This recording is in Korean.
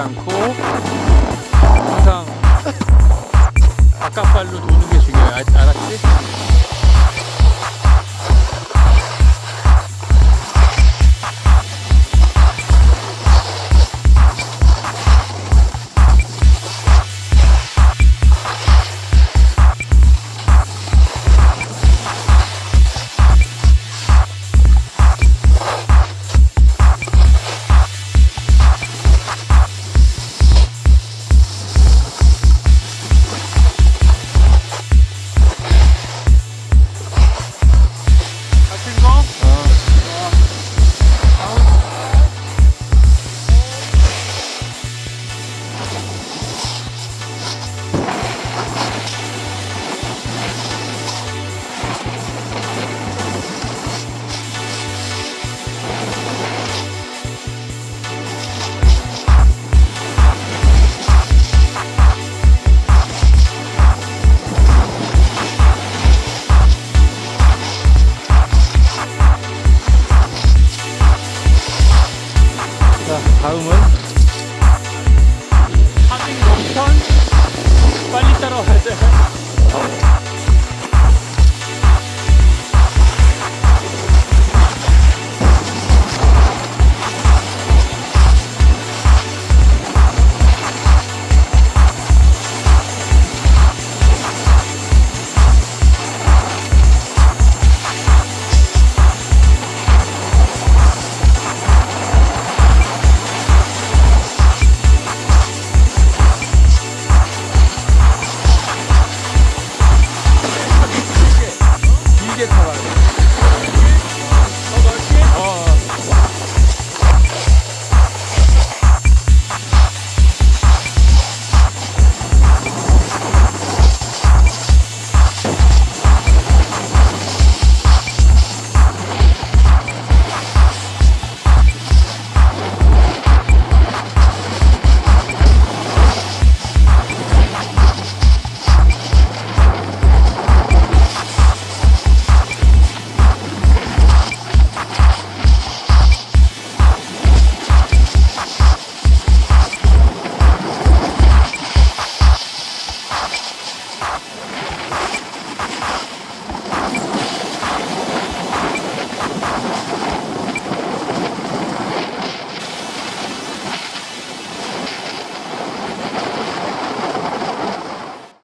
않고 항상 바깥발로 돈 太郎